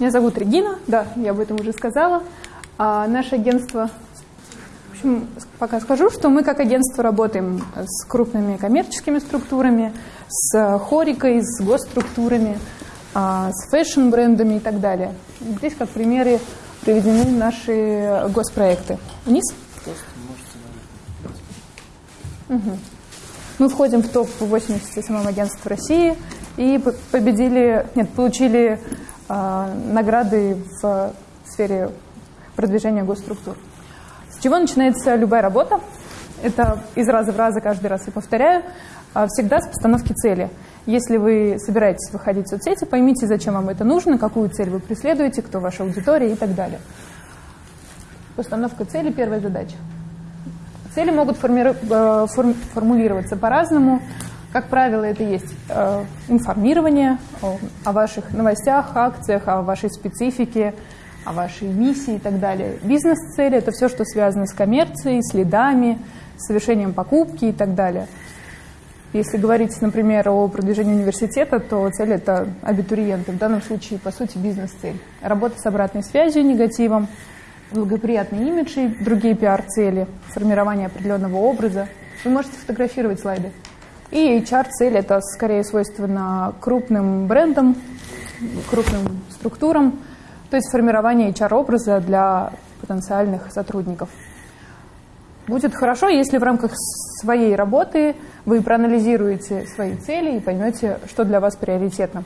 Меня зовут Регина, да, я об этом уже сказала. А наше агентство, в общем, пока скажу, что мы как агентство работаем с крупными коммерческими структурами, с хорекой, с госструктурами, а, с fashion-брендами и так далее. Здесь как примеры приведены наши госпроекты. Вниз? Угу. Мы входим в топ-80 SMM агентств России и победили, нет, получили награды в сфере продвижения госструктур. С чего начинается любая работа? Это из раза в раз, каждый раз и повторяю, а всегда с постановки цели. Если вы собираетесь выходить в соцсети, поймите, зачем вам это нужно, какую цель вы преследуете, кто ваша аудитория и так далее. Постановка цели – первая задача. Цели могут форми... Э, формулироваться по-разному. Как правило, это есть э, информирование о, ваших новостях, акциях, о вашей специфике, о вашей миссии и так далее. Бизнес-цели – это все, что связано с коммерцией, следами, совершением покупки и так далее. Если говорить, например, о продвижении университета, то цель – это абитуриенты. В данном случае, по сути, бизнес-цель. Работа с обратной связью, негативом – благоприятный имидж и другие пиар-цели, формирование определенного образа. Вы можете фотографировать слайды. И HR-цель – это скорее свойственно крупным брендам, крупным структурам, то есть формирование HR-образа для потенциальных сотрудников. Будет хорошо, если в рамках своей работы вы проанализируете свои цели и поймете, что для вас приоритетно.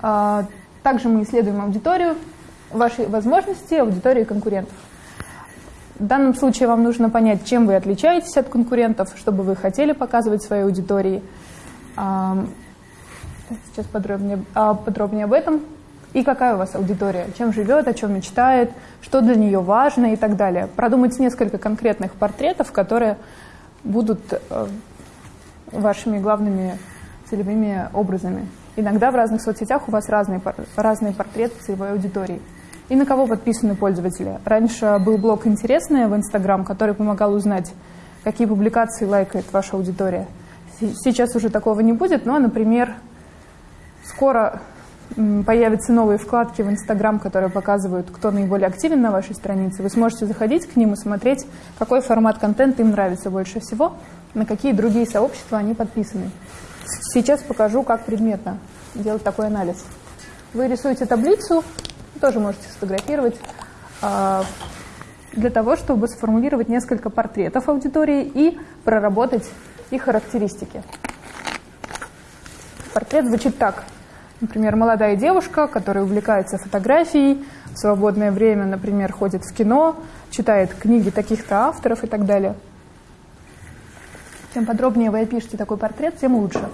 А, также мы исследуем аудиторию, ваши возможности аудитории конкурентов. В данном случае вам нужно понять, чем вы отличаетесь от конкурентов, чтобы вы хотели показывать своей аудитории. Сейчас подробнее, а, подробнее об этом. И какая у вас аудитория, чем живет, о чем мечтает, что для нее важно и так далее. Продумать несколько конкретных портретов, которые будут э, вашими главными целевыми образами. Иногда в разных соцсетях у вас разные, разные портреты целевой аудитории. И на кого подписаны пользователи. Раньше был блог «Интересное» в Инстаграм, который помогал узнать, какие публикации лайкает ваша аудитория. Сейчас уже такого не будет, но, например, скоро появятся новые вкладки в Инстаграм, которые показывают, кто наиболее активен на вашей странице. Вы сможете заходить к ним и смотреть, какой формат контента им нравится больше всего, на какие другие сообщества они подписаны. Сейчас покажу, как предметно делать такой анализ. Вы рисуете таблицу, тоже можете сфотографировать, а, для того, чтобы сформулировать несколько портретов аудитории и проработать их характеристики. Портрет звучит так. Например, молодая девушка, которая увлекается фотографией, в свободное время, например, ходит в кино, читает книги таких-то авторов и так далее. Чем подробнее вы опишете такой портрет, тем лучше.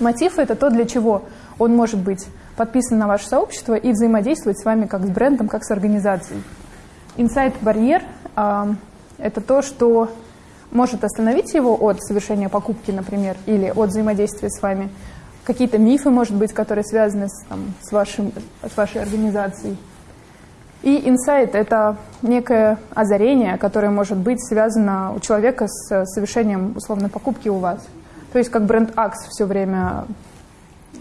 Мотив – это то, для чего он может быть подписан на ваше сообщество и взаимодействовать с вами как с брендом, как с организацией. Инсайт-барьер э, – это то, что может остановить его от совершения покупки, например, или от взаимодействия с вами. Какие-то мифы, может быть, которые связаны с, там, с, вашим, с вашей организацией. И инсайт – это некое озарение, которое может быть связано у человека с совершением условной покупки у вас. То есть как бренд Axe все время,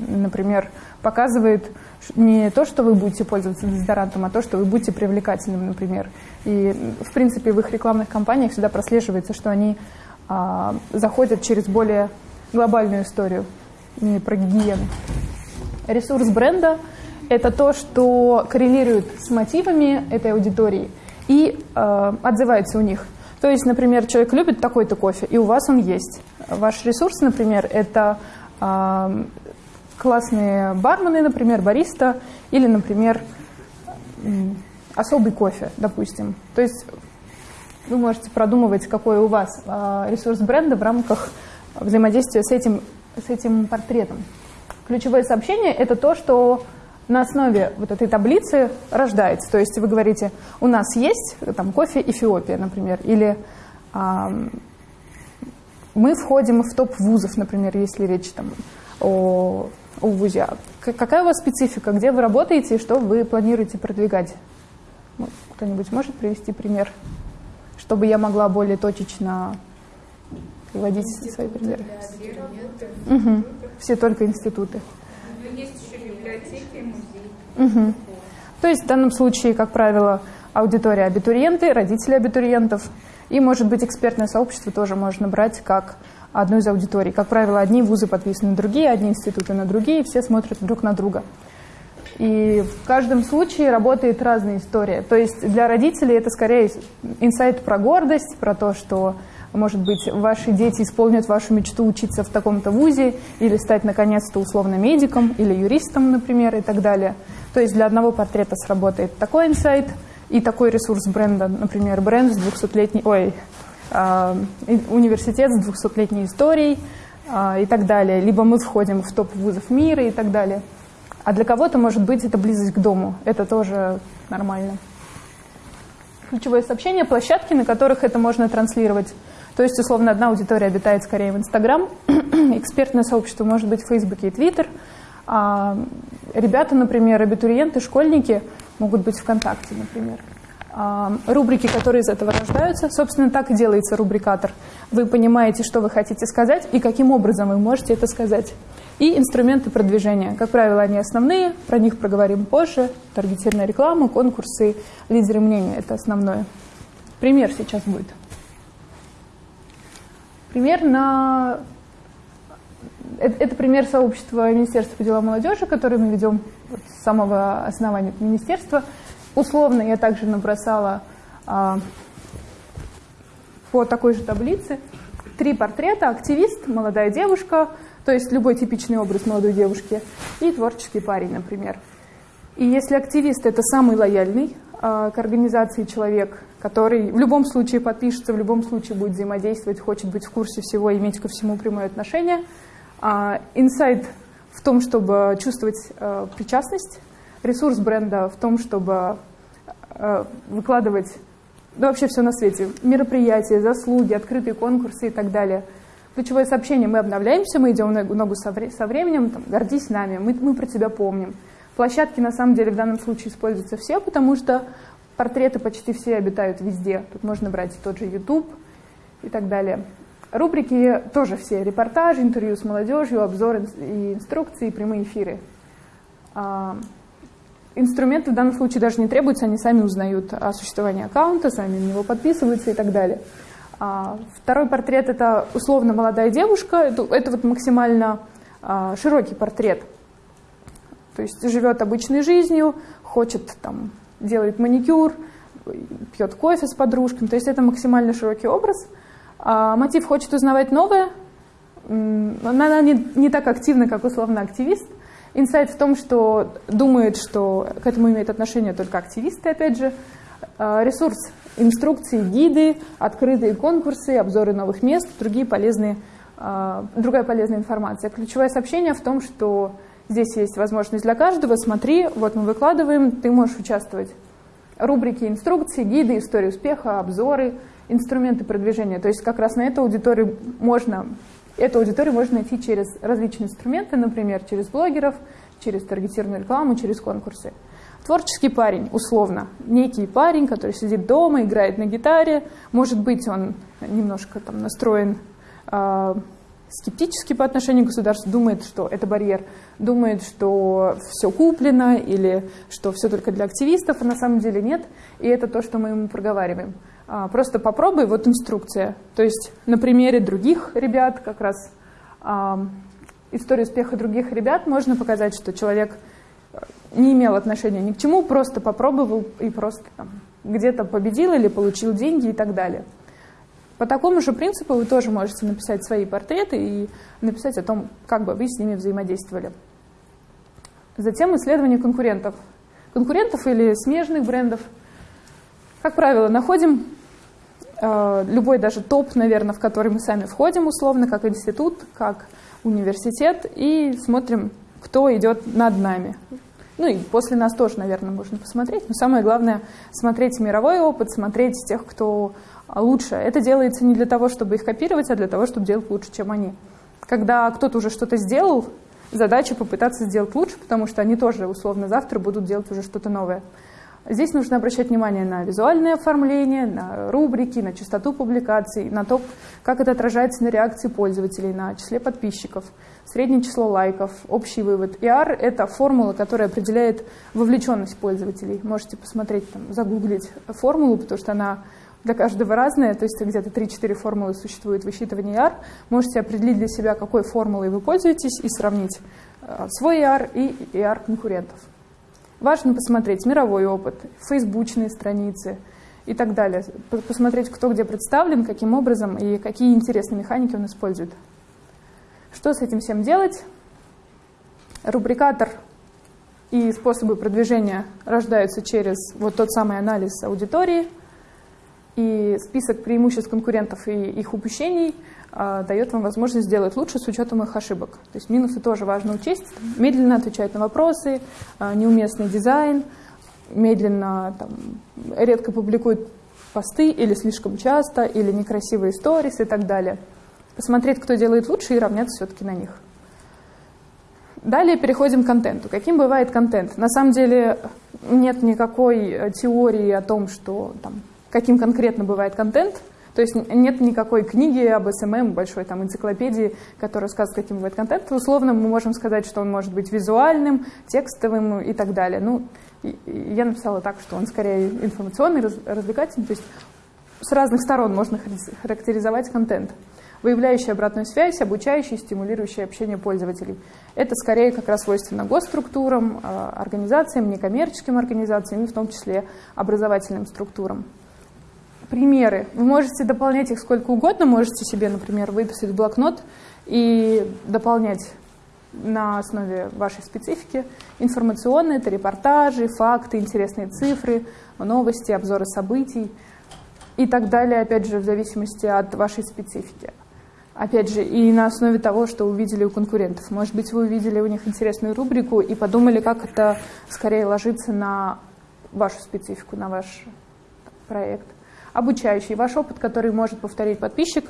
например, показывает не то, что вы будете пользоваться дезодорантом, а то, что вы будете привлекательным, например. И, в принципе, в их рекламных кампаниях всегда прослеживается, что они а, заходят через более глобальную историю, не про гигиену. Ресурс бренда – это то, что коррелирует с мотивами этой аудитории и э, отзывается у них. То есть, например, человек любит такой-то кофе, и у вас он есть. Ваш ресурс, например, это классные бармены, например, бариста, или, например, особый кофе, допустим. То есть вы можете продумывать, какой у вас а, ресурс бренда в рамках взаимодействия с этим, с этим портретом. Ключевое сообщение – это то, что на основе вот этой таблицы рождается. То есть вы говорите, у нас есть там, кофе Эфиопия, например, или а, мы входим в топ вузов, например, если речь там, о у ВУЗе. Какая у вас специфика, где вы работаете и что вы планируете продвигать? Ну, кто-нибудь может привести пример, чтобы я могла более точечно приводить свои примеры? Угу. Все только институты. Ну, есть еще библиотеки, музеи. Угу. То есть в данном случае, как правило, аудитория абитуриенты, родители абитуриентов, и, может быть, экспертное сообщество тоже можно брать как одну из аудиторий. Как правило, одни вузы подписаны на другие, одни институты на другие, все смотрят друг на друга. И в каждом случае работает разная история. То есть для родителей это скорее инсайт про гордость, про то, что, может быть, ваши дети исполнят вашу мечту учиться в таком-то вузе или стать, наконец-то, условно медиком или юристом, например, и так далее. То есть для одного портрета сработает такой инсайт и такой ресурс бренда, например, бренд с 200-летней, ой, университет с 200-летней историей э, и так далее. Либо мы входим в топ вузов мира и так далее. А для кого-то, может быть, это близость к дому. Это тоже нормально. Ключевое сообщение – площадки, на которых это можно транслировать. То есть, условно, одна аудитория обитает скорее в Инстаграм, экспертное сообщество может быть в Фейсбуке и Твиттер. А ребята, например, абитуриенты, школьники могут быть ВКонтакте, например. А рубрики, которые из этого рождаются, собственно, так и делается рубрикатор. Вы понимаете, что вы хотите сказать и каким образом вы можете это сказать. И инструменты продвижения. Как правило, они основные, про них проговорим позже. Таргетированная реклама, конкурсы, лидеры мнения – это основное. Пример сейчас будет. Пример на... Это пример сообщества Министерства по делам молодежи, который мы ведем с самого основания министерства. Условно я также набросала а, по такой же таблице три портрета. Активист, молодая девушка – то есть любой типичный образ молодой девушки, и творческий парень, например. И если активист – это самый лояльный э, к организации человек, который в любом случае подпишется, в любом случае будет взаимодействовать, хочет быть в курсе всего, иметь ко всему прямое отношение, э, инсайт в том, чтобы чувствовать э, причастность, ресурс бренда в том, чтобы э, выкладывать да, вообще все на свете, мероприятия, заслуги, открытые конкурсы и так далее – ключевое сообщение, мы обновляемся, мы идем ногу со, временем, там, гордись нами, мы, мы про тебя помним. Площадки на самом деле в данном случае используются все, потому что портреты почти все обитают везде. Тут можно брать тот же YouTube и так далее. Рубрики тоже все, репортажи, интервью с молодежью, обзоры и инструкции, прямые эфиры. Инструменты в данном случае даже не требуются, они сами узнают о существовании аккаунта, сами на него подписываются и так далее. А, второй портрет – это условно молодая девушка, это, это вот максимально а, широкий портрет. То есть живет обычной жизнью, хочет там, делает маникюр, пьет кофе с подружками, то есть это максимально широкий образ. А мотив хочет узнавать новое, она не, не так активна, как условно активист. Инсайт в том, что думает, что к этому имеют отношение только активисты, опять же. А, ресурс инструкции, гиды, открытые конкурсы, обзоры новых мест, другие полезные, а, другая полезная информация. Ключевое сообщение в том, что здесь есть возможность для каждого. Смотри, вот мы выкладываем, ты можешь участвовать. Рубрики инструкции, гиды, истории успеха, обзоры, инструменты продвижения. То есть как раз на эту аудиторию можно, эту аудиторию можно найти через различные инструменты, например, через блогеров, через таргетированную рекламу, через конкурсы. Творческий парень, условно, некий парень, который сидит дома, играет на гитаре, может быть, он немножко там настроен э, скептически по отношению к государству, думает, что это барьер, думает, что все куплено или что все только для активистов, а на самом деле нет, и это то, что мы ему проговариваем. А, просто попробуй, вот инструкция. То есть на примере других ребят, как раз а, историю успеха других ребят, можно показать, что человек не имел отношения ни к чему, просто попробовал и просто где-то победил или получил деньги и так далее. По такому же принципу вы тоже можете написать свои портреты и написать о том, как бы вы с ними взаимодействовали. Затем исследование конкурентов. Конкурентов или смежных брендов. Как правило, находим э, любой даже топ, наверное, в который мы сами входим условно, как институт, как университет, и смотрим, кто идет над нами. Ну и после нас тоже, наверное, можно посмотреть. Но самое главное — смотреть мировой опыт, смотреть тех, кто лучше. Это делается не для того, чтобы их копировать, а для того, чтобы делать лучше, чем они. Когда кто-то уже что-то сделал, задача попытаться сделать лучше, потому что они тоже, условно, завтра будут делать уже что-то новое. Здесь нужно обращать внимание на визуальное оформление, на рубрики, на частоту публикаций, на то, как это отражается на реакции пользователей, на числе подписчиков, среднее число лайков, общий вывод. ER — это формула, которая определяет вовлеченность пользователей. Можете посмотреть, там, загуглить формулу, потому что она для каждого разная, то есть где-то 3-4 формулы существует высчитывание ER. Можете определить для себя, какой формулой вы пользуетесь, и сравнить э, свой ER и ER конкурентов. Важно посмотреть мировой опыт, фейсбучные страницы и так далее. Посмотреть, кто где представлен, каким образом и какие интересные механики он использует. Что с этим всем делать? Рубрикатор и способы продвижения рождаются через вот тот самый анализ аудитории – и список преимуществ конкурентов и их упущений дает вам возможность сделать лучше с учетом их ошибок. То есть минусы тоже важно учесть. Медленно отвечать на вопросы, а, неуместный дизайн, медленно, там, редко публикуют посты или слишком часто, или некрасивые сторис и так далее. Посмотреть, кто делает лучше и равняться все-таки на них. Далее переходим к контенту. Каким бывает контент? На самом деле нет никакой э, теории о том, что там, каким конкретно бывает контент. То есть нет никакой книги об СММ, большой там энциклопедии, которая рассказывает, каким бывает контент. Условно мы можем сказать, что он может быть визуальным, текстовым и так далее. Ну, я написала так, что он скорее информационный, развлекательный. То есть с разных сторон можно характеризовать контент выявляющий обратную связь, обучающий, стимулирующий общение пользователей. Это скорее как раз свойственно госструктурам, а, организациям, некоммерческим организациям и в том числе образовательным структурам примеры. Вы можете дополнять их сколько угодно, можете себе, например, выписать блокнот и дополнять на основе вашей специфики. Информационные, это репортажи, факты, интересные цифры, новости, обзоры событий и так далее, опять же, в зависимости от вашей специфики. Опять же, и на основе того, что увидели у конкурентов. Может быть, вы увидели у них интересную рубрику и подумали, как это скорее ложится на вашу специфику, на ваш проект обучающий, ваш опыт, который может повторить подписчик.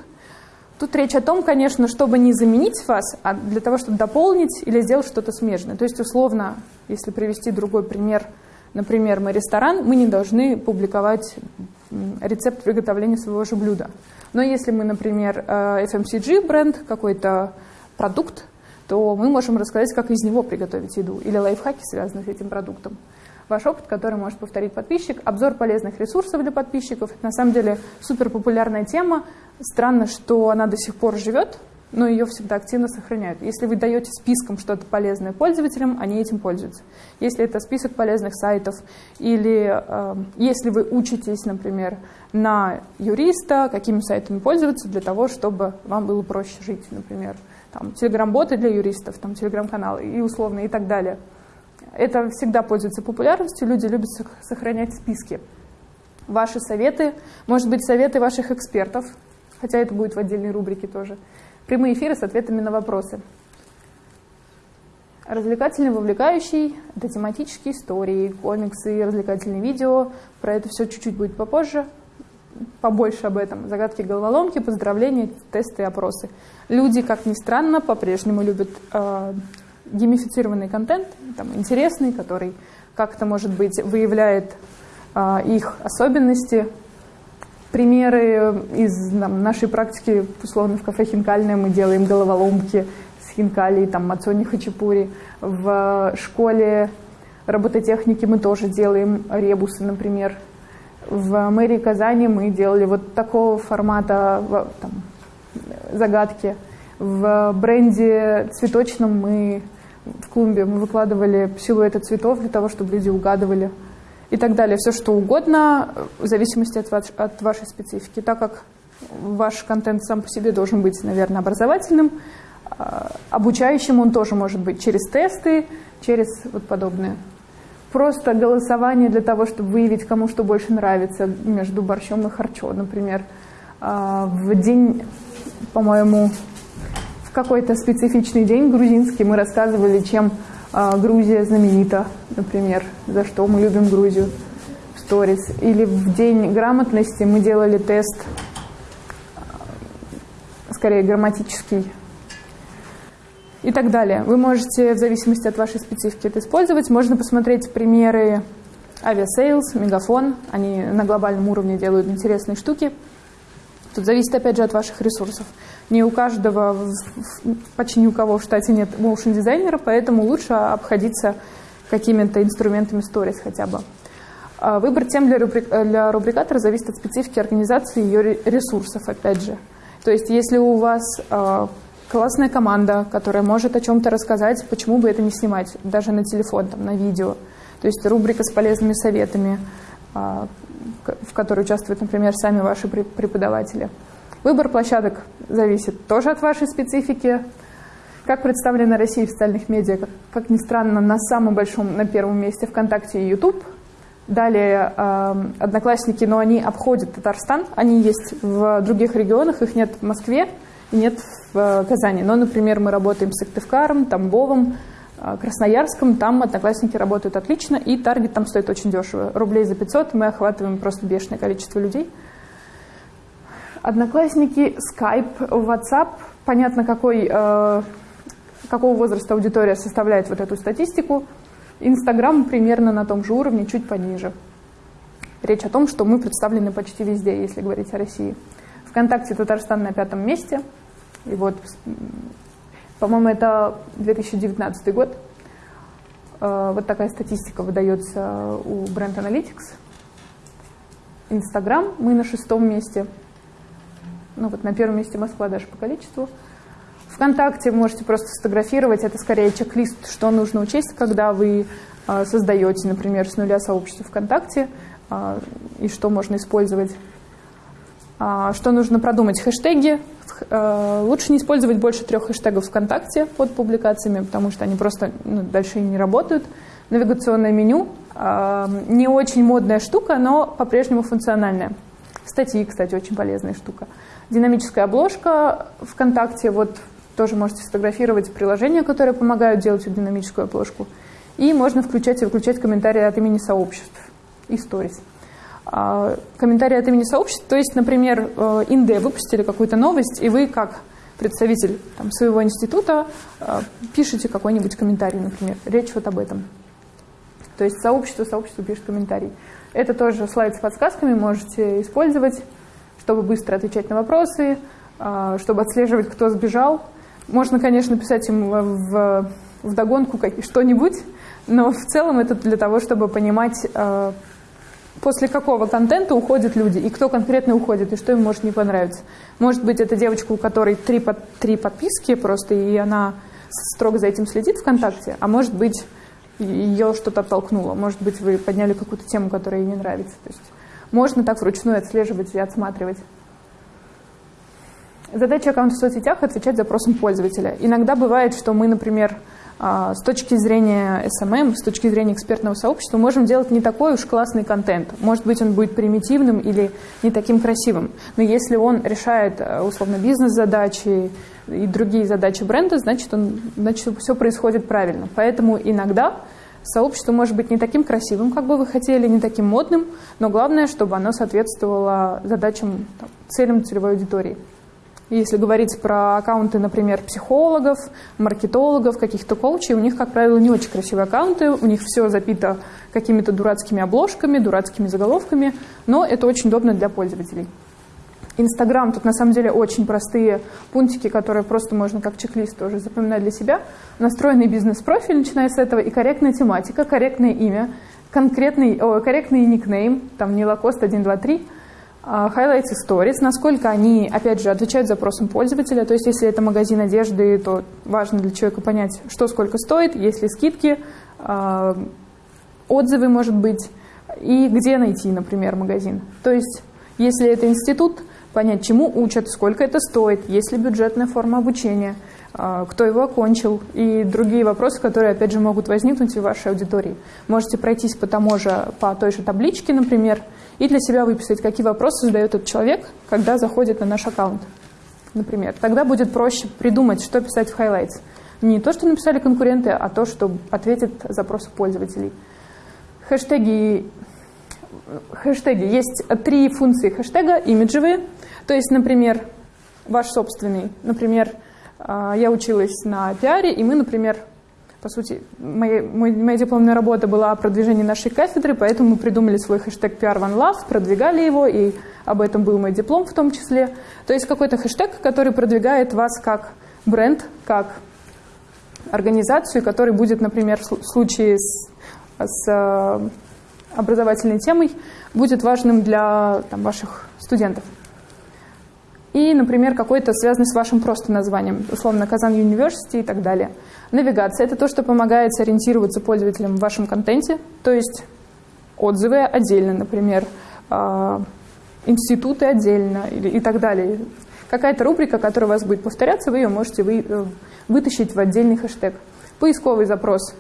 Тут речь о том, конечно, чтобы не заменить вас, а для того, чтобы дополнить или сделать что-то смежное. То есть, условно, если привести другой пример, например, мы ресторан, мы не должны публиковать рецепт приготовления своего же блюда. Но если мы, например, э, FMCG бренд, какой-то продукт, то мы можем рассказать, как из него приготовить еду, или лайфхаки, связанные с этим продуктом ваш опыт, который может повторить подписчик. Обзор полезных ресурсов для подписчиков. На самом деле супер популярная тема. Странно, что она до сих пор живет, но ее всегда активно сохраняют. Если вы даете списком что-то полезное пользователям, они этим пользуются. Если это список полезных сайтов, или э, если вы учитесь, например, на юриста, какими сайтами пользоваться для того, чтобы вам было проще жить, например, там, телеграм-боты для юристов, там, телеграм-каналы и условно и так далее – это всегда пользуется популярностью, люди любят сохранять списки. Ваши советы, может быть, советы ваших экспертов, хотя это будет в отдельной рубрике тоже. Прямые эфиры с ответами на вопросы. Развлекательный, вовлекающий, это тематические истории, комиксы, развлекательные видео. Про это все чуть-чуть будет попозже, побольше об этом. Загадки головоломки, поздравления, тесты опросы. Люди, как ни странно, по-прежнему любят э, геймифицированный контент, там, интересный, который как-то, может быть, выявляет а, их особенности. Примеры из там, нашей практики, условно, в кафе Хинкальное мы делаем головоломки с хинкали, там, мацони хачапури. В школе робототехники мы тоже делаем ребусы, например. В мэрии Казани мы делали вот такого формата там, загадки. В бренде цветочном мы в клумбе мы выкладывали силуэты цветов для того, чтобы люди угадывали и так далее. Все что угодно в зависимости от, ваш, от вашей специфики. Так как ваш контент сам по себе должен быть, наверное, образовательным, а, обучающим он тоже может быть через тесты, через вот подобное. Просто голосование для того, чтобы выявить, кому что больше нравится между борщом и харчо, например. А, в день, по-моему, какой-то специфичный день грузинский мы рассказывали, чем э, Грузия знаменита, например, за что мы любим Грузию сторис. Или в день грамотности мы делали тест, э, скорее грамматический, и так далее. Вы можете, в зависимости от вашей специфики, это использовать. Можно посмотреть примеры Aviasales, Мегафон, они на глобальном уровне делают интересные штуки. Тут зависит, опять же, от ваших ресурсов. Не у каждого, почти ни у кого в штате нет motion дизайнера, поэтому лучше обходиться какими-то инструментами stories хотя бы. А выбор тем для, рубрик, для рубрикатора зависит от специфики организации и ее ресурсов, опять же. То есть если у вас э, классная команда, которая может о чем-то рассказать, почему бы это не снимать, даже на телефон, там, на видео. То есть рубрика с полезными советами, э, в которой участвуют, например, сами ваши преподаватели. Выбор площадок зависит тоже от вашей специфики. Как представлена Россия в социальных медиа, как, ни странно, на самом большом, на первом месте ВКонтакте и YouTube – Далее э, одноклассники, но они обходят Татарстан, они есть в других регионах, их нет в Москве и нет в э, Казани. Но, например, мы работаем с Сыктывкаром, Тамбовым, э, Красноярском, там одноклассники работают отлично, и таргет там стоит очень дешево. Рублей за 500 мы охватываем просто бешеное количество людей. Одноклассники, Skype, WhatsApp, понятно, какой, э, какого возраста аудитория составляет вот эту статистику – Инстаграм примерно на том же уровне, чуть пониже. Речь о том, что мы представлены почти везде, если говорить о России. Вконтакте Татарстан на пятом месте. И вот, по-моему, это 2019 год. Э, вот такая статистика выдается у Brand Analytics. Инстаграм мы на шестом месте. Ну вот на первом месте Москва даже по количеству. ВКонтакте можете просто сфотографировать, это скорее чек-лист, что нужно учесть, когда вы а, создаете, например, с нуля сообщество ВКонтакте, а, и что можно использовать. А, что нужно продумать? Хэштеги. Лучше не использовать больше трех хэштегов ВКонтакте под публикациями, потому что они просто ну, дальше не работают. Навигационное меню. Не очень модная штука, но по-прежнему функциональная. Статьи, кстати, очень полезная штука. Динамическая обложка ВКонтакте. Вот тоже можете сфотографировать приложения, которые помогают делать эту динамическую обложку. И можно включать и выключать комментарии от имени сообществ и сторис. А, комментарии от имени сообществ, то есть, например, э, Инде выпустили какую-то новость, и вы как представитель там, своего института э, пишете какой-нибудь комментарий, например. Речь вот об этом. То есть сообщество, сообщество пишет комментарий. Это тоже слайд с подсказками можете использовать, чтобы быстро отвечать на вопросы, э, чтобы отслеживать, кто сбежал, можно, конечно, писать им в, в догонку что-нибудь, но в целом это для того, чтобы понимать, после какого контента уходят люди, и кто конкретно уходит, и что им может не понравиться. Может быть, это девочка, у которой три, под, три подписки просто, и она строго за этим следит ВКонтакте, а может быть, ее что-то оттолкнуло. Может быть, вы подняли какую-то тему, которая ей не нравится. То есть можно так вручную отслеживать и отсматривать. Задача аккаунта в соцсетях – отвечать запросам пользователя. Иногда бывает, что мы, например, с точки зрения SMM, с точки зрения экспертного сообщества, можем делать не такой уж классный контент. Может быть, он будет примитивным или не таким красивым. Но если он решает, э, условно, бизнес-задачи и другие задачи бренда, значит, он, значит, все происходит правильно. Поэтому иногда сообщество может быть не таким красивым, как бы вы хотели, не таким модным, но главное, чтобы оно соответствовало задачам, целям целевой аудитории. Если говорить про аккаунты, например, психологов, маркетологов, каких-то коучей, у них, как правило, не очень красивые аккаунты, у них все запито какими-то дурацкими обложками, дурацкими заголовками, но это очень удобно для пользователей. Инстаграм, тут на самом деле очень простые пунктики, которые просто можно как чек-лист тоже запоминать для себя. Настроенный бизнес-профиль, начиная с этого, и корректная тематика, корректное имя, конкретный, о, корректный никнейм, там не лакост 123, Highlights и Stories, насколько они, опять же, отвечают запросам пользователя. То есть, если это магазин одежды, то важно для человека понять, что сколько стоит, есть ли скидки, а, отзывы, может быть, и где найти, например, магазин. То есть, если это институт, понять, чему учат, сколько это стоит, есть ли бюджетная форма обучения, а, кто его окончил и другие вопросы, которые, опять же, могут возникнуть в вашей аудитории. Можете пройтись по тому же, по той же табличке, например, и для себя выписать, какие вопросы задает этот человек, когда заходит на наш аккаунт, например. Тогда будет проще придумать, что писать в highlights. Не то, что написали конкуренты, а то, что ответит запросы пользователей. Хэштеги, хэштеги. Есть три функции хэштега, имиджевые. То есть, например, ваш собственный. Например, а, я училась на пиаре, и мы, например, по сути, моя, моя дипломная работа была о продвижении нашей кафедры, поэтому мы придумали свой хэштег PR One Love, продвигали его, и об этом был мой диплом в том числе. То есть какой-то хэштег, который продвигает вас как бренд, как организацию, который будет, например, в случае с, с э, образовательной темой, будет важным для там, ваших студентов. И, например, какой-то связанный с вашим просто названием, условно, Казан University и так далее. Навигация – это то, что помогает сориентироваться пользователям в вашем контенте, то есть отзывы отдельно, например, э, институты отдельно и так далее. Какая-то рубрика, которая у вас будет повторяться, вы ее можете вы, э, вытащить в отдельный хэштег. Поисковый запрос.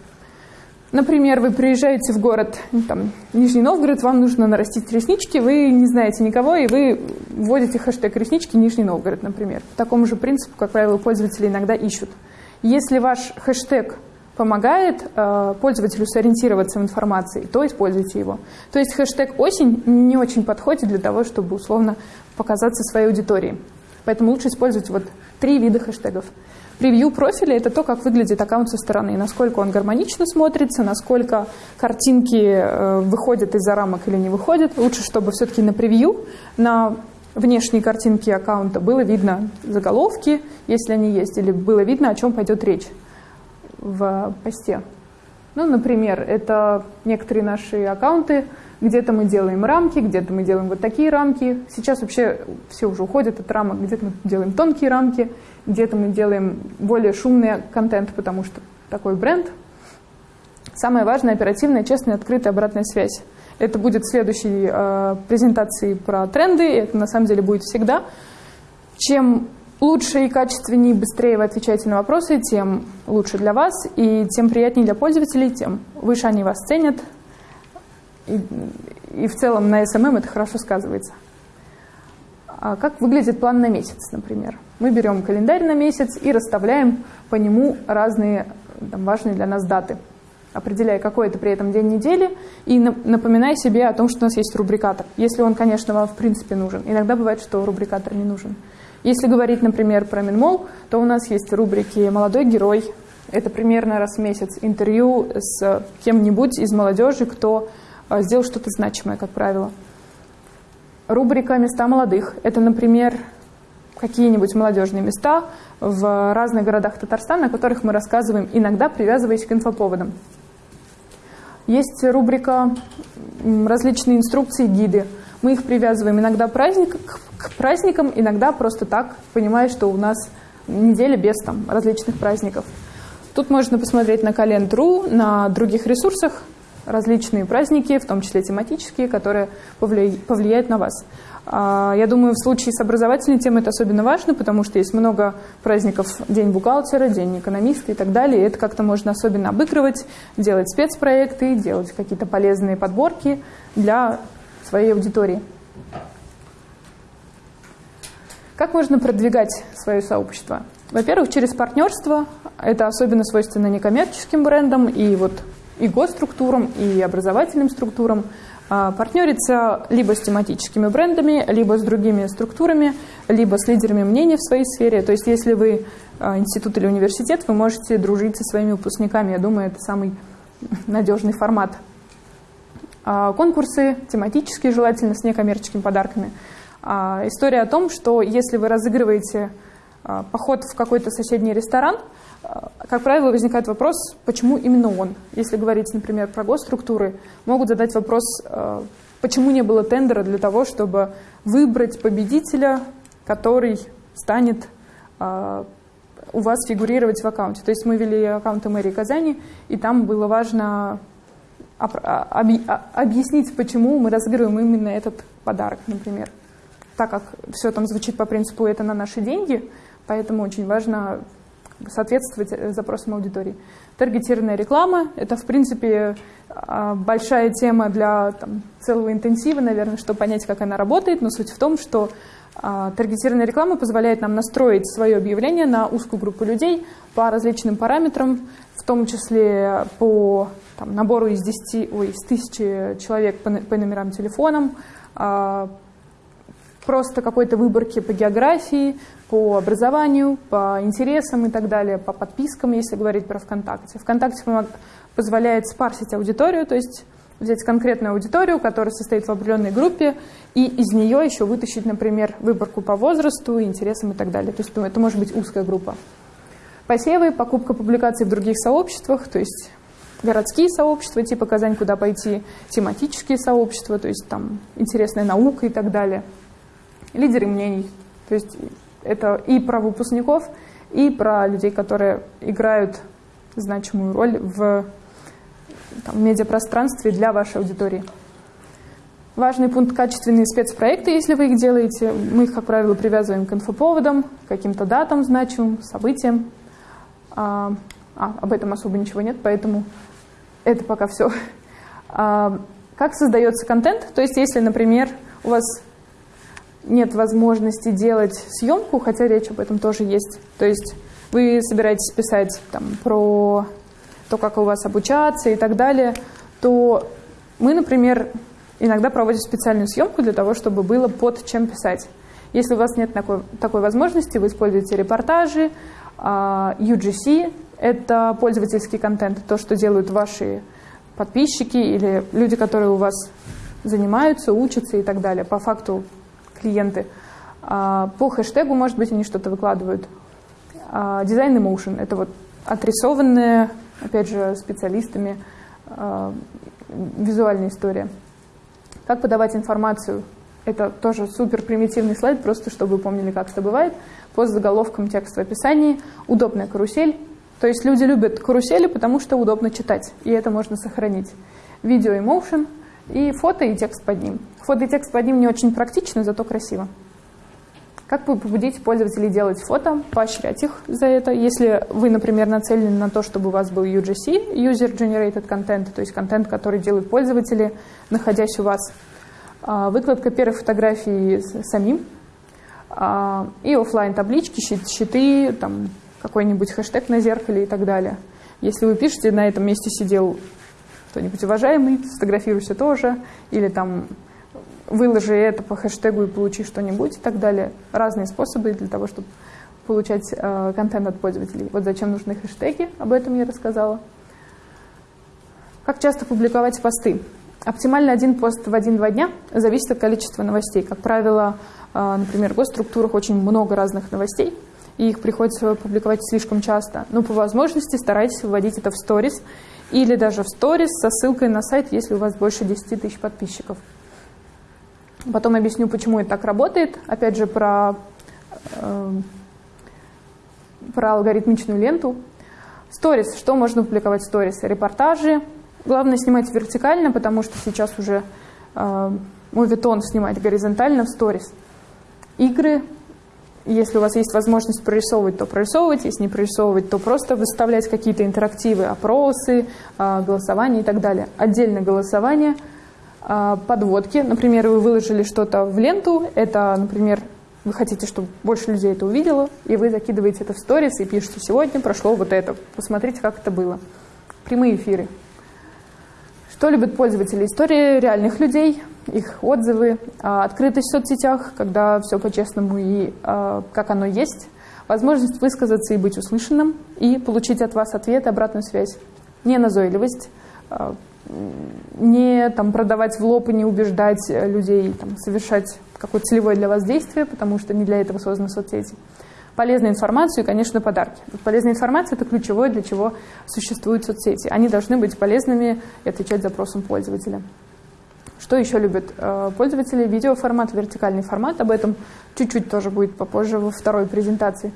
Например, вы приезжаете в город там, Нижний Новгород, вам нужно нарастить реснички, вы не знаете никого, и вы вводите хэштег реснички Нижний Новгород, например. По такому же принципу, как правило, пользователи иногда ищут. Если ваш хэштег помогает э, пользователю сориентироваться в информации, то используйте его. То есть хэштег «осень» не очень подходит для того, чтобы условно показаться своей аудитории. Поэтому лучше использовать вот три вида хэштегов. Превью профиля – это то, как выглядит аккаунт со стороны, насколько он гармонично смотрится, насколько картинки э, выходят из-за рамок или не выходят. Лучше, чтобы все-таки на превью, на внешней картинке аккаунта было видно заголовки, если они есть, или было видно, о чем пойдет речь в посте. Ну, например, это некоторые наши аккаунты – где-то мы делаем рамки, где-то мы делаем вот такие рамки. Сейчас вообще все уже уходит от рамок. Где-то мы делаем тонкие рамки, где-то мы делаем более шумный контент, потому что такой бренд. Самое важное – оперативная, честная, открытая обратная связь. Это будет в следующей э, презентации про тренды, это на самом деле будет всегда. Чем лучше и качественнее, быстрее вы отвечаете на вопросы, тем лучше для вас, и тем приятнее для пользователей, тем выше они вас ценят, и, и в целом на SMM это хорошо сказывается. А как выглядит план на месяц, например? Мы берем календарь на месяц и расставляем по нему разные там, важные для нас даты, определяя, какой это при этом день недели, и напоминая себе о том, что у нас есть рубрикатор, если он, конечно, вам в принципе нужен. Иногда бывает, что рубрикатор не нужен. Если говорить, например, про Минмол, то у нас есть рубрики «Молодой герой», это примерно раз в месяц интервью с кем-нибудь из молодежи, кто а, сделал что-то значимое, как правило. Рубрика «Места молодых» — это, например, какие-нибудь молодежные места в разных городах Татарстана, о которых мы рассказываем, иногда привязываясь к инфоповодам. Есть рубрика «Различные инструкции, гиды». Мы их привязываем иногда праздник, к праздникам, иногда просто так, понимая, что у нас неделя без там, различных праздников. Тут можно посмотреть на календру, на других ресурсах, различные праздники, в том числе тематические, которые повлияют на вас. А, я думаю, в случае с образовательной темой это особенно важно, потому что есть много праздников, День бухгалтера, День экономиста и так далее. И это как-то можно особенно обыгрывать, делать спецпроекты, делать какие-то полезные подборки для своей аудитории. Как можно продвигать свое сообщество? Во-первых, через партнерство. Это особенно свойственно некоммерческим брендам и вот и госструктурам, и образовательным структурам, партнериться либо с тематическими брендами, либо с другими структурами, либо с лидерами мнений в своей сфере. То есть если вы а, институт или университет, вы можете дружить со своими выпускниками. Я думаю, это самый надежный формат. А, конкурсы тематические, желательно с некоммерческими подарками. История о том, что если вы разыгрываете поход в какой-то соседний ресторан – как правило, возникает вопрос, почему именно он. Если говорить, например, про госструктуры, могут задать вопрос, э, почему не было тендера для того, чтобы выбрать победителя, который станет э, у вас фигурировать в аккаунте. То есть мы вели аккаунты мэрии Казани, и там было важно а, объяснить, почему мы разыгрываем именно этот подарок, например. Так как все там звучит по принципу «это на наши деньги», поэтому очень важно соответствовать э, запросам аудитории. Таргетированная реклама – это, в принципе, а, большая тема для там, целого интенсива, наверное, чтобы понять, как она работает, но суть в том, что а, таргетированная реклама позволяет нам настроить свое объявление на узкую группу людей по различным параметрам, в том числе по там, набору из 10, ой, из тысячи человек по, по номерам телефонам, а, просто какой-то выборки по географии, по образованию, по интересам и так далее, по подпискам, если говорить про ВКонтакте. ВКонтакте позволяет спарсить аудиторию, то есть взять конкретную аудиторию, которая состоит в определенной группе, и из нее еще вытащить, например, выборку по возрасту, интересам и так далее. То есть ну, это может быть узкая группа. Посевы, покупка публикаций в других сообществах, то есть городские сообщества, типа Казань, куда пойти, тематические сообщества, то есть там интересная наука и так далее. Лидеры мнений, то есть это и про выпускников, и про людей, которые играют значимую роль в там, медиапространстве для вашей аудитории. Важный пункт – качественные спецпроекты, если вы их делаете. Мы их, как правило, привязываем к инфоповодам, каким-то датам значимым, событиям. А, а, об этом особо ничего нет, поэтому это пока все. А, как создается контент? То есть, если, например, у вас нет возможности делать съемку, хотя речь об этом тоже есть. То есть вы собираетесь писать там, про то, как у вас обучаться и так далее, то мы, например, иногда проводим специальную съемку для того, чтобы было под чем писать. Если у вас нет такой, такой возможности, вы используете репортажи, UGC а, – это пользовательский контент, то, что делают ваши подписчики или люди, которые у вас занимаются, учатся и так далее. По факту клиенты. А, по хэштегу, может быть, они что-то выкладывают. Дизайн Emotion – это вот отрисованная, опять же, специалистами а, визуальная история. Как подавать информацию? Это тоже супер примитивный слайд, просто чтобы вы помнили, как это бывает. По заголовкам текст в описании. Удобная карусель. То есть люди любят карусели, потому что удобно читать, и это можно сохранить. Видео Emotion – и фото и текст под ним. Фото и текст под ним не очень практично, зато красиво. Как вы побудите пользователей делать фото, поощрять их за это? Если вы, например, нацелены на то, чтобы у вас был UGC, User Generated Content, то есть контент, который делают пользователи, находясь у вас, а, выкладка первой фотографии самим, а, и офлайн таблички, щиты, там какой-нибудь хэштег на зеркале и так далее. Если вы пишете, на этом месте сидел кто-нибудь уважаемый, сфотографируйся тоже, или там выложи это по хэштегу и получи что-нибудь и так далее. Разные способы для того, чтобы получать э, контент от пользователей. Вот зачем нужны хэштеги, об этом я рассказала. Как часто публиковать посты? Оптимально один пост в один-два дня зависит от количества новостей. Как правило, э, например, в госструктурах очень много разных новостей, и их приходится публиковать слишком часто. Но по возможности старайтесь выводить это в сторис или даже в сторис со ссылкой на сайт, если у вас больше 10 тысяч подписчиков. Потом объясню, почему это так работает. Опять же, про, э, про алгоритмичную ленту. Сторис. Что можно публиковать в сторис? Репортажи. Главное снимать вертикально, потому что сейчас уже э, мувитон снимать горизонтально в сторис. Игры, если у вас есть возможность прорисовывать, то прорисовывать, если не прорисовывать, то просто выставлять какие-то интерактивы, опросы, а, голосование и так далее. Отдельно голосование, а, подводки. Например, вы выложили что-то в ленту, это, например, вы хотите, чтобы больше людей это увидело, и вы закидываете это в сторис и пишете «Сегодня прошло вот это, посмотрите, как это было». Прямые эфиры. Что любят пользователи? Истории реальных людей – их отзывы, а, открытость в соцсетях, когда все по-честному и а, как оно есть, возможность высказаться и быть услышанным, и получить от вас ответ обратную связь. Не назойливость, а, не там, продавать в лоб и не убеждать людей там, совершать какое-то целевое для вас действие, потому что не для этого созданы соцсети. Полезную информацию и, конечно, подарки. Полезная информация – это ключевое, для чего существуют соцсети. Они должны быть полезными и отвечать запросам пользователя. Что еще любят э, пользователи? Видеоформат, вертикальный формат. Об этом чуть-чуть тоже будет попозже во второй презентации.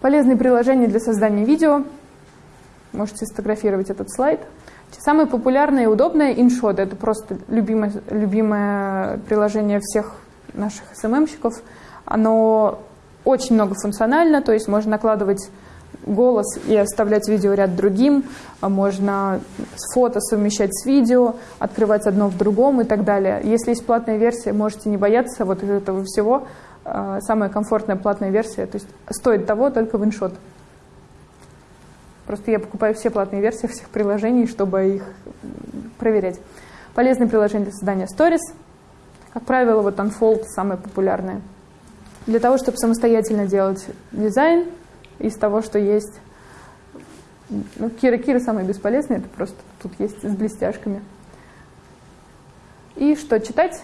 Полезные приложения для создания видео. Можете сфотографировать этот слайд. Самое популярное и удобное InShot. Это просто любимое, любимое приложение всех наших SMM-щиков. Оно очень многофункционально, то есть можно накладывать голос и оставлять видеоряд другим, а можно фото совмещать с видео, открывать одно в другом и так далее. Если есть платная версия, можете не бояться вот этого всего. А, самая комфортная платная версия, то есть стоит того только в. Просто я покупаю все платные версии всех приложений, чтобы их проверять. Полезное приложение для создания Stories. Как правило, вот Unfold самое популярное. Для того, чтобы самостоятельно делать дизайн из того, что есть. Ну, Кира Кира самый бесполезный, это просто тут есть с блестяшками. И что читать?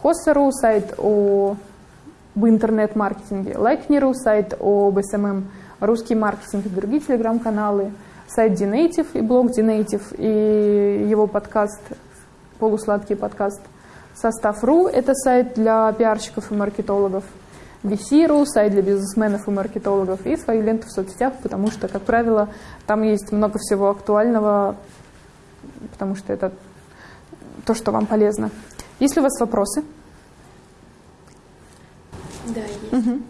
Хоссеру сайт о об интернет-маркетинге, Лайкнеру сайт об SMM, русский маркетинг и другие телеграм-каналы, сайт Dnative и блог Dnative и его подкаст, полусладкий подкаст. Состав.ру – это сайт для пиарщиков и маркетологов. VC.ru – сайт для бизнесменов и маркетологов. И свою ленту в соцсетях, потому что, как правило, там есть много всего актуального, потому что это то, что вам полезно. Есть ли у вас вопросы? Да, есть. Угу.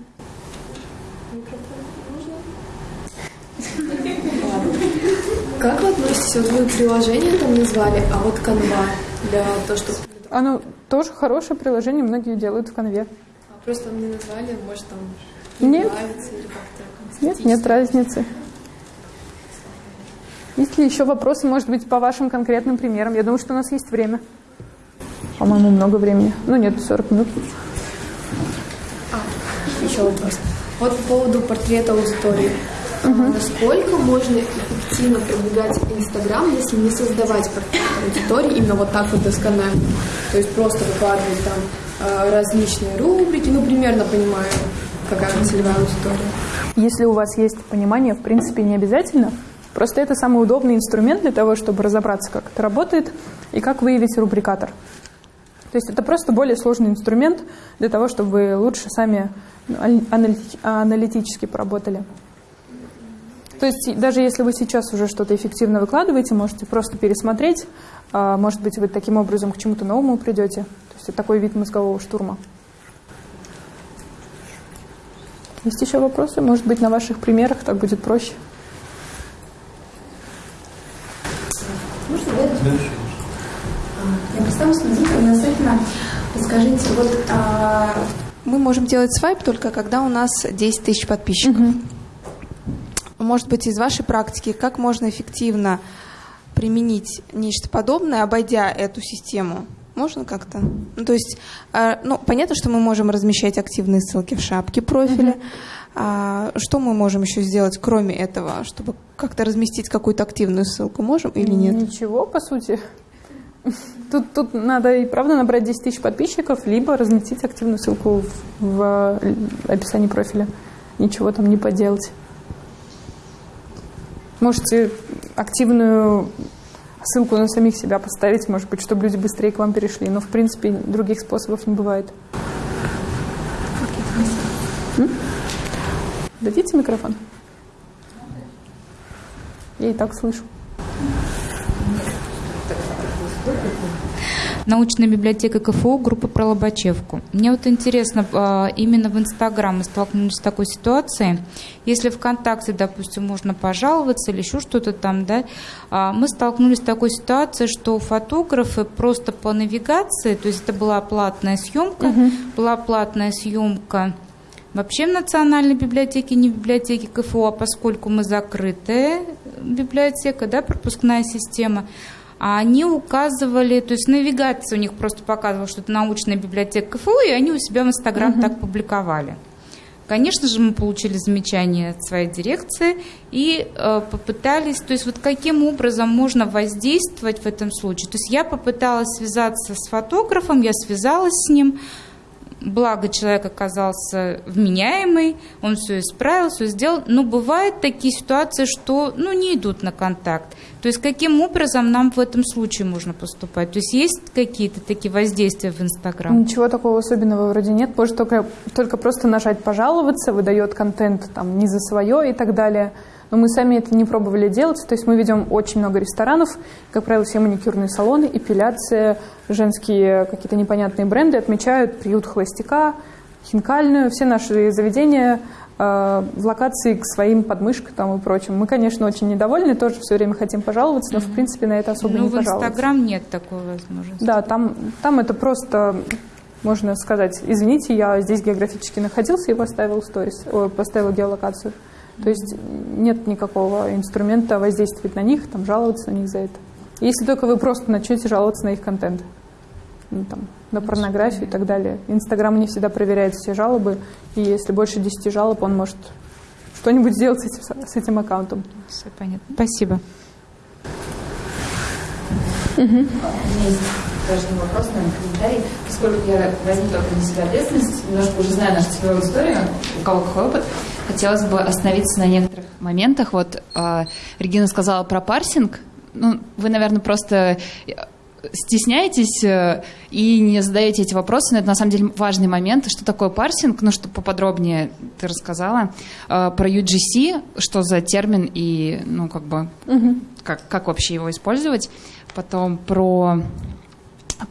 Как вы относитесь, вот вы приложение там назвали, а вот канва для того, чтобы... Оно тоже хорошее приложение, многие делают в конве. А просто не назвали, может там нет. нравится или как-то Нет, нет разницы. Есть ли еще вопросы, может быть, по вашим конкретным примерам? Я думаю, что у нас есть время. По-моему, много времени. Ну нет, 40 минут. А, еще вопрос. Вот по поводу портрета аудитории. Угу. Насколько можно эффективно продвигать Инстаграм, если не создавать аудитории именно вот так вот досконально? То есть просто выкладывать там э, различные рубрики, ну, примерно понимаю, какая целевая аудитория. Если у вас есть понимание, в принципе, не обязательно. Просто это самый удобный инструмент для того, чтобы разобраться, как это работает и как выявить рубрикатор. То есть это просто более сложный инструмент для того, чтобы вы лучше сами аналитически поработали. То есть даже если вы сейчас уже что-то эффективно выкладываете, можете просто пересмотреть, а, может быть, вы таким образом к чему-то новому придете. То есть это такой вид мозгового штурма. Есть еще вопросы? Может быть, на ваших примерах так будет проще? Можно Я представлюсь, Назима Расскажите, вот а, мы можем делать свайп только когда у нас 10 тысяч подписчиков. Угу. Может быть, из вашей практики, как можно эффективно применить нечто подобное, обойдя эту систему? Можно как-то? Ну, то есть, э, ну, понятно, что мы можем размещать активные ссылки в шапке профиля. Mm-hmm. А что мы можем еще сделать, кроме этого, чтобы как-то разместить какую-то активную ссылку? Можем или нет? Ничего, по сути. Тут, тут надо и правда набрать 10 тысяч подписчиков, либо разместить активную ссылку в, в описании профиля. Ничего там не поделать. Можете активную ссылку на самих себя поставить, может быть, чтобы люди быстрее к вам перешли. Но, в принципе, других способов не бывает. Дадите микрофон? Я и так слышу. Научная библиотека КФУ, группа про Лобачевку. Мне вот интересно, а, именно в Инстаграм мы столкнулись с такой ситуацией. Если ВКонтакте, допустим, можно пожаловаться или еще что-то там, да, а, мы столкнулись с такой ситуацией, что фотографы просто по навигации, то есть это была платная съемка, угу. была платная съемка вообще в Национальной библиотеке, не в библиотеке КФУ, а поскольку мы закрытая библиотека, да, пропускная система, они указывали, то есть навигация у них просто показывала, что это научная библиотека КФУ, и они у себя в Инстаграм угу. так публиковали. Конечно же, мы получили замечание от своей дирекции и э, попытались, то есть вот каким образом можно воздействовать в этом случае. То есть я попыталась связаться с фотографом, я связалась с ним, благо человек оказался вменяемый, он все исправил, все сделал, но бывают такие ситуации, что ну, не идут на контакт. То есть каким образом нам в этом случае можно поступать? То есть есть какие-то такие воздействия в Инстаграм? Ничего такого особенного вроде нет. Можно только, только просто нажать «пожаловаться», выдает контент там, не за свое и так далее. Но мы сами это не пробовали делать. То есть мы ведем очень много ресторанов, как правило, все маникюрные салоны, эпиляция, женские какие-то непонятные бренды отмечают приют холостяка, хинкальную, все наши заведения э, в локации к своим подмышкам там и прочим. Мы, конечно, очень недовольны, тоже все время хотим пожаловаться, но, в принципе, на это особо ну, не пожаловаться. в Инстаграм нет такой возможности. Да, там, там это просто, можно сказать, извините, я здесь географически находился и поставил сторис, поставил геолокацию. То есть нет никакого инструмента воздействовать на них, там, жаловаться на них за это. Если только вы просто начнете жаловаться на их контент. Ну, там, на порнографию и так далее. Инстаграм не всегда проверяет все жалобы, и если больше 10 жалоб, он может что-нибудь сделать с этим, с этим аккаунтом. Все понятно. Спасибо. У меня есть даже не вопрос, наверное, комментарий. Поскольку я возьму только на себя ответственность, немножко уже знаю нашу целевую историю, у кого какой опыт, хотелось бы остановиться на некоторых моментах. Вот э, Регина сказала про парсинг. Ну, вы, наверное, просто стесняетесь э, и не задаете эти вопросы, но это на самом деле важный момент. Что такое парсинг? Ну, что поподробнее ты рассказала. Э, про UGC, что за термин и, ну, как бы, угу. как, как вообще его использовать. Потом про,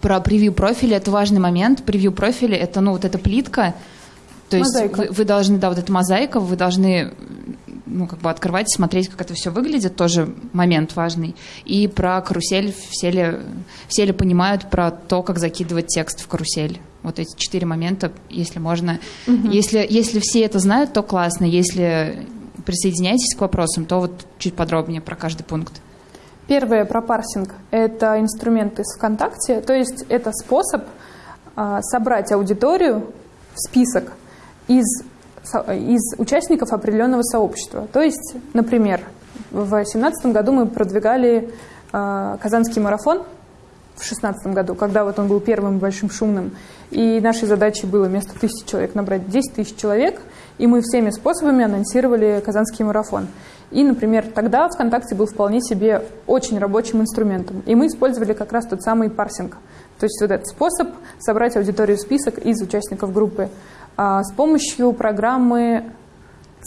про превью профиля. Это важный момент. Превью профиля — это, ну, вот эта плитка, то есть вы, вы должны, да, вот эта мозаика, вы должны ну, как бы открывать, смотреть, как это все выглядит, тоже момент важный. И про карусель все ли, все ли понимают про то, как закидывать текст в карусель. Вот эти четыре момента, если можно. Угу. Если, если все это знают, то классно. Если присоединяетесь к вопросам, то вот чуть подробнее про каждый пункт. Первое про парсинг – это инструмент из ВКонтакте, то есть это способ а, собрать аудиторию в список из из участников определенного сообщества. То есть, например, в 2017 году мы продвигали э, Казанский марафон в 2016 году, когда вот он был первым большим шумным. И нашей задачей было вместо тысячи человек набрать 10 тысяч человек, и мы всеми способами анонсировали Казанский марафон. И, например, тогда ВКонтакте был вполне себе очень рабочим инструментом. И мы использовали как раз тот самый парсинг. То есть вот этот способ собрать аудиторию список из участников группы с помощью программы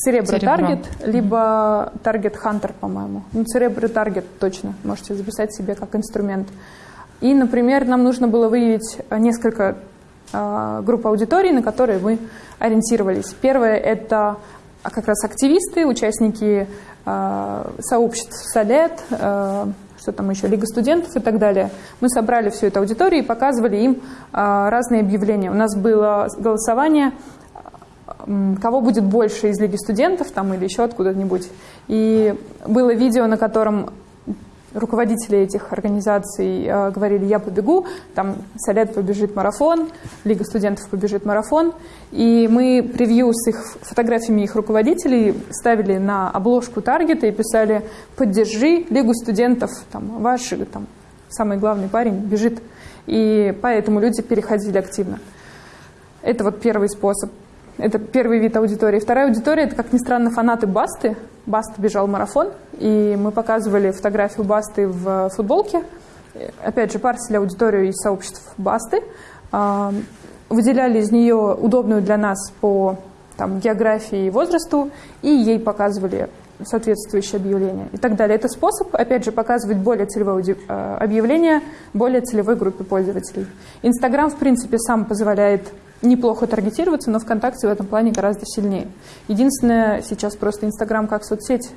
Cerebro Target, либо Target Hunter, по-моему. Ну, Cerebro Target точно можете записать себе как инструмент. И, например, нам нужно было выявить несколько э, групп аудитории, на которые мы ориентировались. Первое – это как раз активисты, участники э, сообществ Солет, что там еще, Лига студентов и так далее. Мы собрали всю эту аудиторию и показывали им а, разные объявления. У нас было голосование, кого будет больше из Лиги студентов там, или еще откуда-нибудь. И было видео, на котором руководители этих организаций э, говорили, я побегу, там Солет побежит марафон, Лига студентов побежит марафон, и мы превью с их фотографиями их руководителей ставили на обложку таргета и писали «Поддержи Лигу студентов, там, ваш там, самый главный парень бежит». И поэтому люди переходили активно. Это вот первый способ. Это первый вид аудитории. Вторая аудитория – это, как ни странно, фанаты Басты. Баста бежал марафон, и мы показывали фотографию Басты в футболке. Опять же, парсили аудиторию из сообществ Басты. А, выделяли из нее удобную для нас по там, географии и возрасту, и ей показывали соответствующее объявление и так далее. Это способ, опять же, показывать более целевое а, объявление более целевой группе пользователей. Инстаграм, в принципе, сам позволяет неплохо таргетироваться, но ВКонтакте в этом плане гораздо сильнее. Единственное, сейчас просто Инстаграм как соцсеть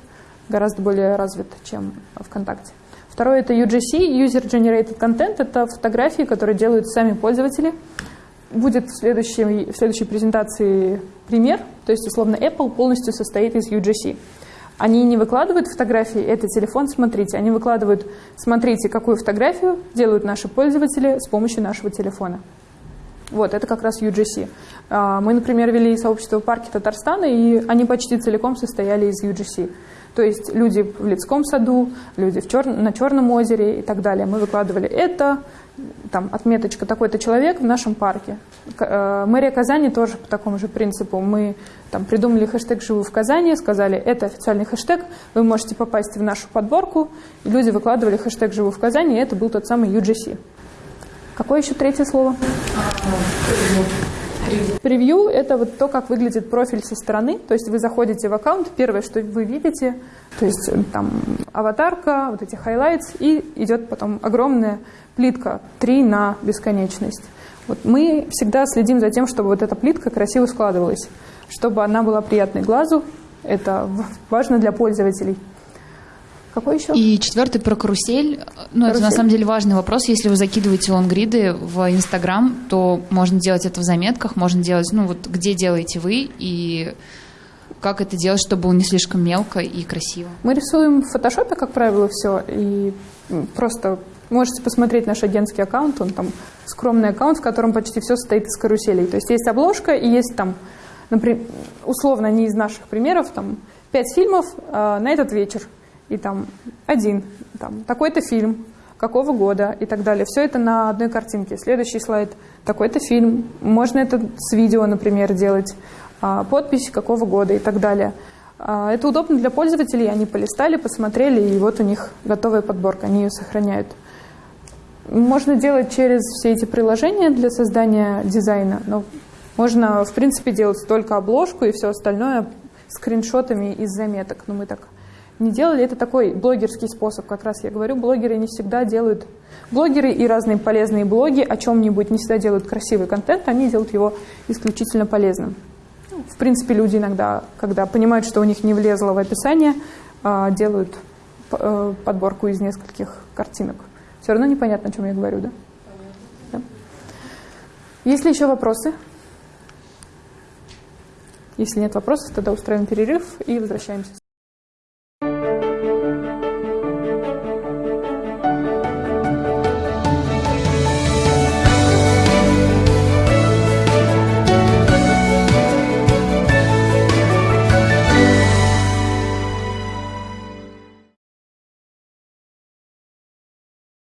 гораздо более развит, чем ВКонтакте. Второе – это UGC, User Generated Content. Это фотографии, которые делают сами пользователи. Будет в следующей, в следующей презентации пример. То есть, условно, Apple полностью состоит из UGC. Они не выкладывают фотографии, это телефон, смотрите. Они выкладывают, смотрите, какую фотографию делают наши пользователи с помощью нашего телефона. Вот, это как раз UGC. А, мы, например, вели сообщество в парке Татарстана, и они почти целиком состояли из UGC. То есть люди в Лицком саду, люди в чер... на Черном озере и так далее. Мы выкладывали это, там, отметочка такой-то человек в нашем парке. Э, мэрия Казани тоже по такому же принципу. Мы там, придумали хэштег «Живу в Казани», сказали, это официальный хэштег, вы можете попасть в нашу подборку. И люди выкладывали хэштег «Живу в Казани», и это был тот самый UGC. Какое еще третье слово? Превью – это вот то, как выглядит профиль со стороны. То есть вы заходите в аккаунт, первое, что вы видите, то есть э, там аватарка, вот эти highlights, и идет потом огромная плитка 3 на бесконечность. Вот мы всегда следим за тем, чтобы вот эта плитка красиво складывалась, чтобы она была приятной глазу. Это важно для пользователей. Какой еще? И четвертый про карусель. Ну, карусель. это на самом деле важный вопрос. Если вы закидываете лонгриды в Инстаграм, то можно делать это в заметках, можно делать, ну, вот где делаете вы и как это делать, чтобы было не слишком мелко и красиво. Мы рисуем в фотошопе, как правило, все, и просто Можете посмотреть наш агентский аккаунт, он там скромный аккаунт, в котором почти все состоит из каруселей. То есть есть обложка и есть там, например, условно, не из наших примеров, там пять фильмов э, на этот вечер, и там один, там такой-то фильм, какого года и так далее. Все это на одной картинке. Следующий слайд – такой-то фильм. Можно это с видео, например, делать. А, подпись какого года и так далее. А, это удобно для пользователей. Они полистали, посмотрели, и вот у них готовая подборка. Они ее сохраняют. Можно делать через все эти приложения для создания дизайна, но можно, в принципе, делать только обложку и все остальное скриншотами из заметок. Но мы так не делали. Это такой блогерский способ, как раз я говорю. Блогеры не всегда делают... Блогеры и разные полезные блоги о чем-нибудь не всегда делают красивый контент, они делают его исключительно полезным. В принципе, люди иногда, когда понимают, что у них не влезло в описание, а, делают э, подборку из нескольких картинок. Все равно непонятно, о чем я говорю, да? да? Есть ли еще вопросы? Если нет вопросов, тогда устраиваем перерыв и возвращаемся.